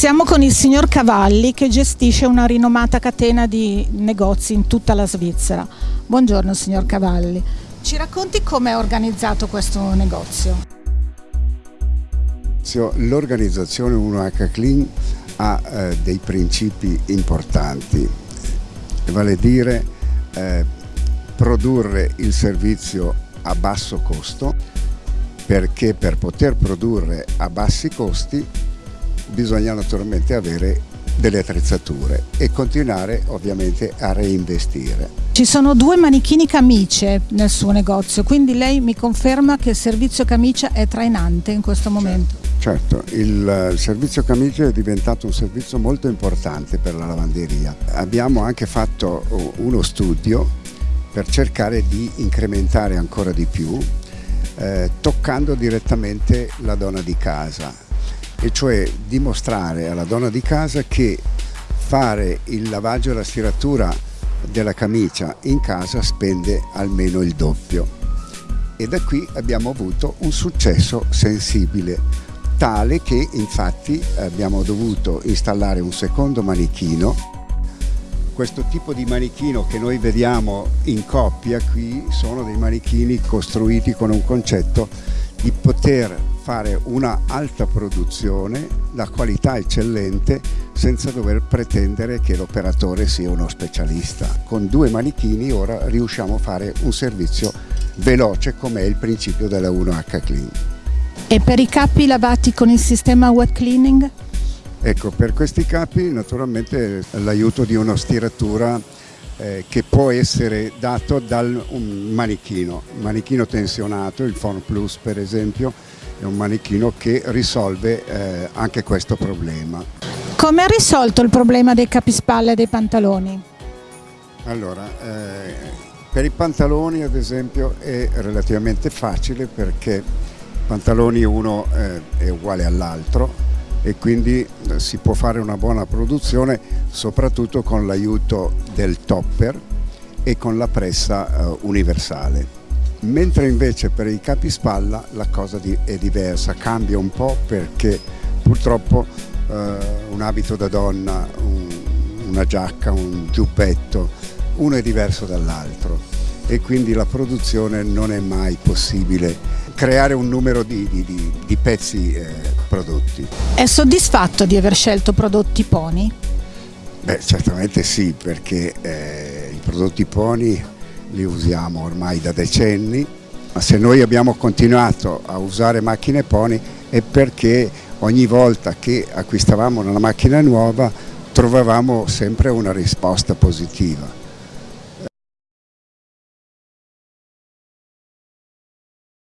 Siamo con il signor Cavalli che gestisce una rinomata catena di negozi in tutta la Svizzera. Buongiorno signor Cavalli, ci racconti come è organizzato questo negozio? L'organizzazione 1H Clean ha eh, dei principi importanti, vale a dire eh, produrre il servizio a basso costo perché per poter produrre a bassi costi bisogna naturalmente avere delle attrezzature e continuare ovviamente a reinvestire. Ci sono due manichini camicie nel suo negozio, quindi lei mi conferma che il servizio camicia è trainante in questo momento? Certo, il, il servizio camicia è diventato un servizio molto importante per la lavanderia. Abbiamo anche fatto uno studio per cercare di incrementare ancora di più, eh, toccando direttamente la donna di casa e cioè dimostrare alla donna di casa che fare il lavaggio e la stiratura della camicia in casa spende almeno il doppio. E da qui abbiamo avuto un successo sensibile tale che infatti abbiamo dovuto installare un secondo manichino. Questo tipo di manichino che noi vediamo in coppia qui sono dei manichini costruiti con un concetto di poter fare una alta produzione, la qualità eccellente, senza dover pretendere che l'operatore sia uno specialista. Con due manichini ora riusciamo a fare un servizio veloce come è il principio della 1H Clean. E per i capi lavati con il sistema wet cleaning? Ecco, per questi capi naturalmente l'aiuto di una stiratura eh, che può essere dato dal un manichino, manichino tensionato, il Phone Plus per esempio, è un manichino che risolve eh, anche questo problema. Come ha risolto il problema dei capispalle e dei pantaloni? Allora, eh, per i pantaloni ad esempio è relativamente facile perché pantaloni uno eh, è uguale all'altro e quindi eh, si può fare una buona produzione soprattutto con l'aiuto del topper e con la pressa eh, universale. Mentre invece per i capispalla la cosa è diversa, cambia un po' perché purtroppo eh, un abito da donna, un, una giacca, un giubbetto, uno è diverso dall'altro e quindi la produzione non è mai possibile. Creare un numero di, di, di pezzi eh, prodotti. È soddisfatto di aver scelto prodotti Pony? Beh, certamente sì, perché eh, i prodotti Pony li usiamo ormai da decenni, ma se noi abbiamo continuato a usare macchine Pony è perché ogni volta che acquistavamo una macchina nuova trovavamo sempre una risposta positiva.